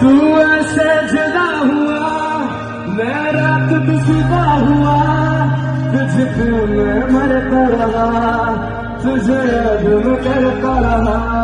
तू ऐसे जुदा हुआ, मैं रात भी हुआ, तुझ मैं मरता रहा, तुझे याद करता रहा?